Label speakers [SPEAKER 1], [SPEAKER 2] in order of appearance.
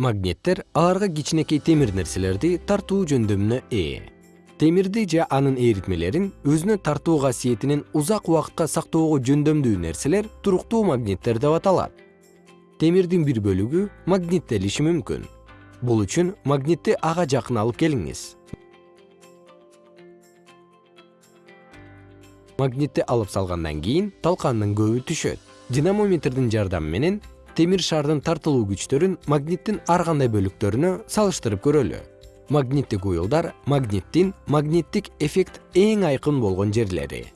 [SPEAKER 1] магниттер аларга кичинекей темир нерселерди тартуу жөндөмүнө ээ. Темирди же анын эритмелерин өзүнө тартуу касиетинин узак убакытка сактоого жөндөмдүү нерселер туруктуу магниттер деп аталат. Темирдин бир бөлүгү магниттелиши мүмкүн. Бул үчүн магнитти ага жакын алып келиңиз. Магнитти алып салгандан кийин талкандын көбү түшөт. Динамометрдин жардамы менен темир шардын тартылуу күчтөрүн магниттин ар кандай бөлүктөрүнө салыштырып көрөлү. Магниттик уюлдар магниттин магниттик эффект эң айкын болгон жерлери